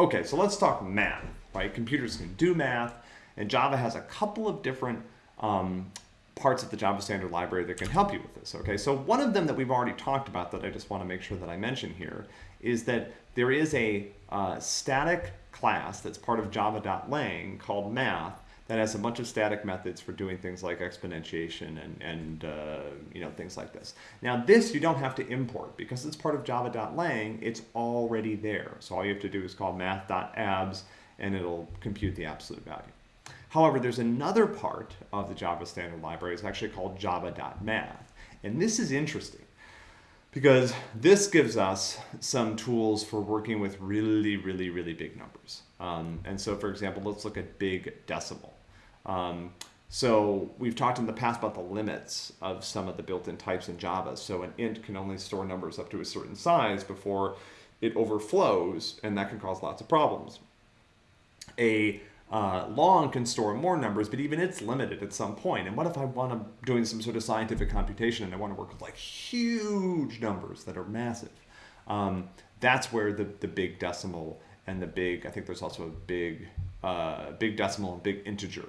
Okay, so let's talk math, right? Computers can do math, and Java has a couple of different um, parts of the Java Standard Library that can help you with this, okay? So one of them that we've already talked about that I just want to make sure that I mention here is that there is a uh, static class that's part of java.lang called math that has a bunch of static methods for doing things like exponentiation and, and uh, you know things like this. Now this you don't have to import because it's part of java.lang, it's already there. So all you have to do is call math.abs and it'll compute the absolute value. However, there's another part of the Java standard library. It's actually called java.math. And this is interesting because this gives us some tools for working with really, really, really big numbers. Um, and so, for example, let's look at big decimal. Um, so we've talked in the past about the limits of some of the built-in types in Java. So an int can only store numbers up to a certain size before it overflows, and that can cause lots of problems. A uh, long can store more numbers, but even it's limited at some point. And what if I want to doing some sort of scientific computation and I want to work with like huge numbers that are massive? Um, that's where the, the big decimal and the big, I think there's also a big, uh, big decimal and big integer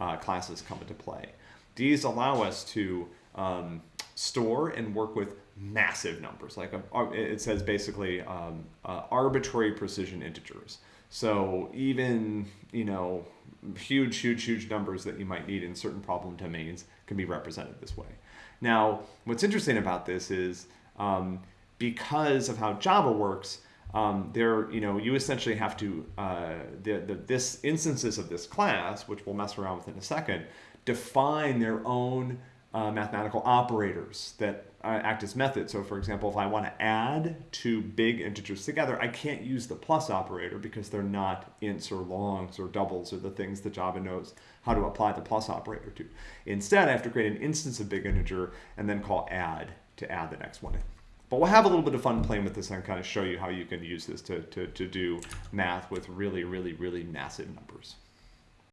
uh, classes come into play. These allow us to um, store and work with massive numbers. Like a, it says basically um, uh, arbitrary precision integers. So even, you know, huge, huge, huge numbers that you might need in certain problem domains can be represented this way. Now, what's interesting about this is um, because of how Java works, um, there, you know, you essentially have to, uh, the, the, this instances of this class, which we'll mess around with in a second, define their own uh, mathematical operators that uh, act as methods. So for example, if I want to add two big integers together, I can't use the plus operator because they're not ints or longs or doubles or the things that Java knows how to apply the plus operator to. Instead, I have to create an instance of big integer and then call add to add the next one in. But we'll have a little bit of fun playing with this and kind of show you how you can use this to, to, to do math with really, really, really massive numbers.